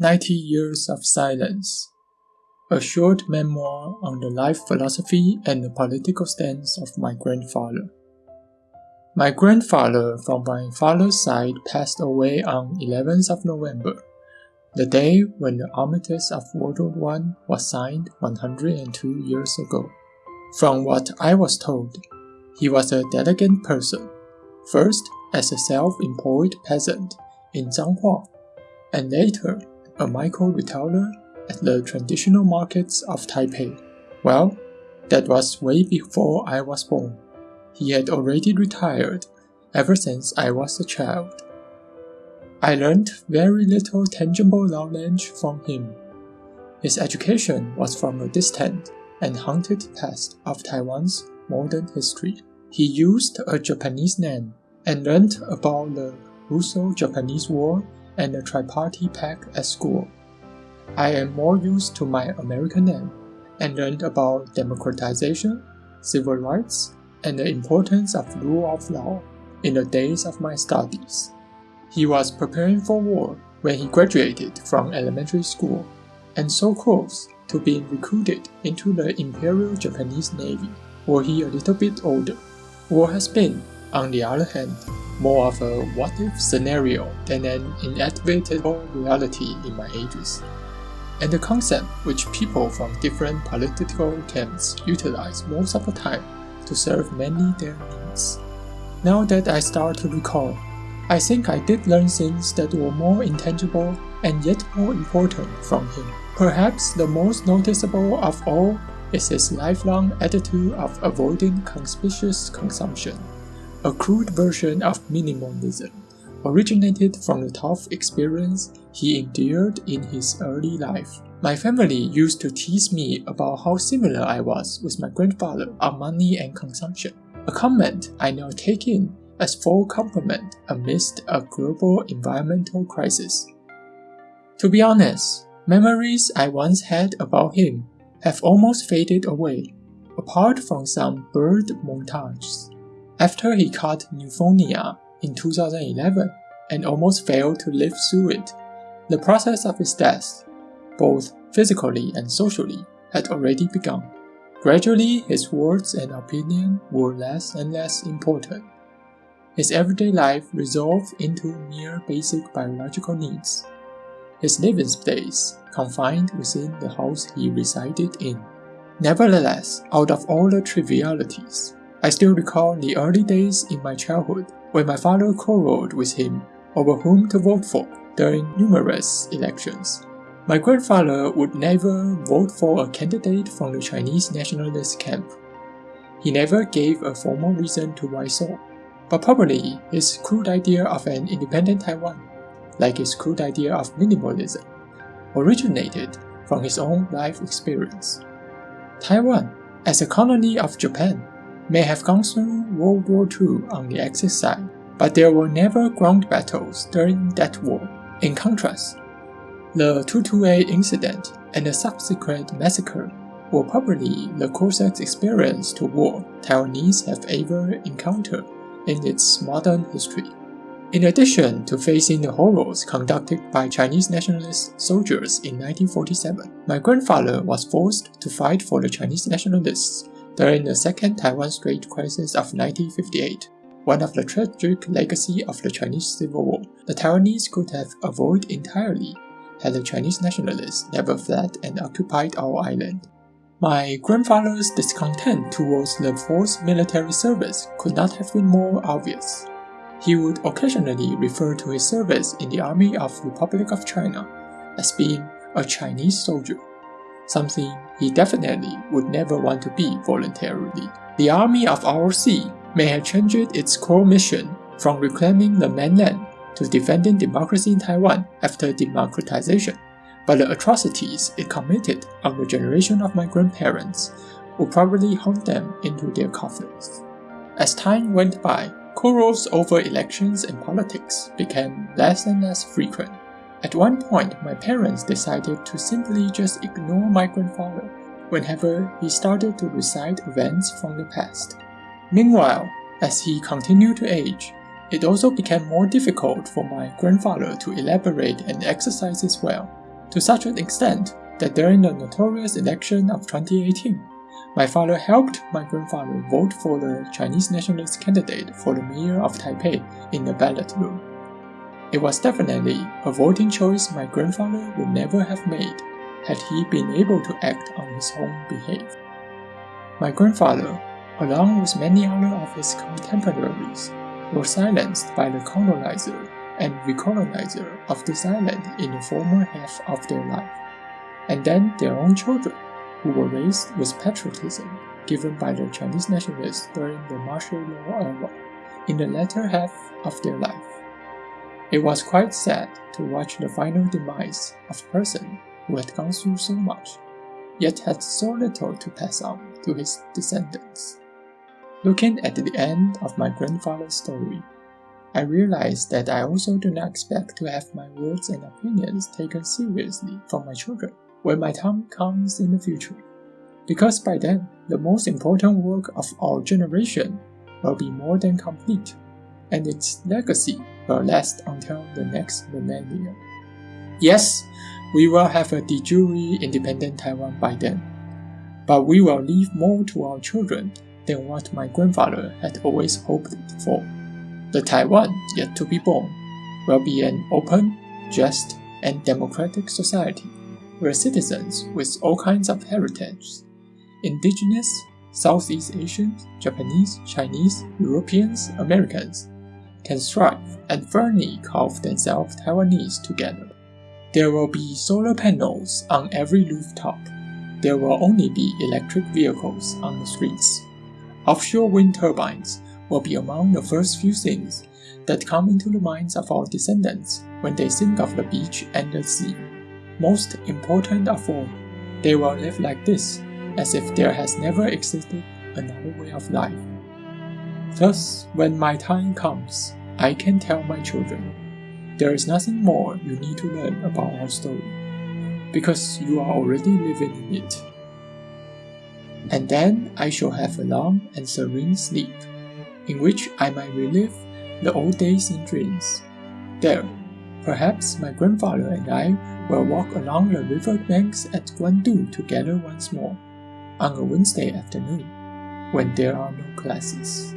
90 Years of Silence, a short memoir on the life philosophy and the political stance of my grandfather. My grandfather from my father's side passed away on 11th of November, the day when the Armistice of World War I was signed 102 years ago. From what I was told, he was a delicate person, first as a self-employed peasant in Zhanghua, and later a micro retailer at the traditional markets of Taipei. Well, that was way before I was born. He had already retired ever since I was a child. I learned very little tangible knowledge from him. His education was from a distant and haunted past of Taiwan's modern history. He used a Japanese name and learned about the Russo-Japanese War and the Tripartite Pact at school. I am more used to my American name and learned about democratization, civil rights, and the importance of rule of law in the days of my studies. He was preparing for war when he graduated from elementary school and so close to being recruited into the Imperial Japanese Navy, were he a little bit older. War has been, on the other hand, more of a what-if scenario than an inevitable reality in my ages, and a concept which people from different political camps utilize most of the time to serve many their needs. Now that I start to recall, I think I did learn things that were more intangible and yet more important from him. Perhaps the most noticeable of all is his lifelong attitude of avoiding conspicuous consumption a crude version of minimalism, originated from the tough experience he endured in his early life. My family used to tease me about how similar I was with my grandfather on money and consumption, a comment I now take in as full compliment amidst a global environmental crisis. To be honest, memories I once had about him have almost faded away, apart from some bird montages. After he caught pneumonia in 2011 and almost failed to live through it, the process of his death, both physically and socially, had already begun. Gradually, his words and opinion were less and less important. His everyday life resolved into mere basic biological needs. His living space confined within the house he resided in. Nevertheless, out of all the trivialities, I still recall the early days in my childhood when my father quarreled with him over whom to vote for during numerous elections. My grandfather would never vote for a candidate from the Chinese nationalist camp. He never gave a formal reason to why so, but probably his crude idea of an independent Taiwan, like his crude idea of minimalism, originated from his own life experience. Taiwan, as a colony of Japan, may have gone through World War II on the Axis side, but there were never ground battles during that war. In contrast, the 228 incident and the subsequent massacre were probably the closest experience to war Taiwanese have ever encountered in its modern history. In addition to facing the horrors conducted by Chinese nationalist soldiers in 1947, my grandfather was forced to fight for the Chinese nationalists during the Second Taiwan Strait Crisis of 1958, one of the tragic legacy of the Chinese Civil War, the Taiwanese could have avoided entirely had the Chinese nationalists never fled and occupied our island. My grandfather's discontent towards the forced military service could not have been more obvious. He would occasionally refer to his service in the Army of the Republic of China as being a Chinese soldier something he definitely would never want to be voluntarily. The army of ROC may have changed its core mission from reclaiming the mainland to defending democracy in Taiwan after democratization, but the atrocities it committed on the generation of my grandparents would probably haunt them into their coffins. As time went by, quarrels over elections and politics became less and less frequent. At one point, my parents decided to simply just ignore my grandfather whenever he started to recite events from the past. Meanwhile, as he continued to age, it also became more difficult for my grandfather to elaborate and exercise his will, to such an extent that during the notorious election of 2018, my father helped my grandfather vote for the Chinese nationalist candidate for the mayor of Taipei in the ballot room. It was definitely a voting choice my grandfather would never have made had he been able to act on his own behalf. My grandfather, along with many other of his contemporaries, were silenced by the colonizer and recolonizer of this island in the former half of their life, and then their own children who were raised with patriotism given by the Chinese nationalists during the martial law era in the latter half of their life. It was quite sad to watch the final demise of a person who had gone through so much, yet had so little to pass on to his descendants. Looking at the end of my grandfather's story, I realized that I also do not expect to have my words and opinions taken seriously from my children when my time comes in the future. Because by then, the most important work of our generation will be more than complete, and its legacy will last until the next millennium. Yes, we will have a de jure independent Taiwan by then, but we will leave more to our children than what my grandfather had always hoped for. The Taiwan yet to be born will be an open, just, and democratic society were citizens with all kinds of heritage indigenous, Southeast Asians, Japanese, Chinese, Europeans, Americans can strive and firmly call themselves Taiwanese together. There will be solar panels on every rooftop. There will only be electric vehicles on the streets. Offshore wind turbines will be among the first few things that come into the minds of our descendants when they think of the beach and the sea. Most important of all, they will live like this, as if there has never existed another way of life. Thus, when my time comes, I can tell my children, there is nothing more you need to learn about our story, because you are already living in it. And then I shall have a long and serene sleep, in which I might relive the old days in dreams. There, Perhaps my grandfather and I will walk along the river banks at Guandu together once more, on a Wednesday afternoon, when there are no classes.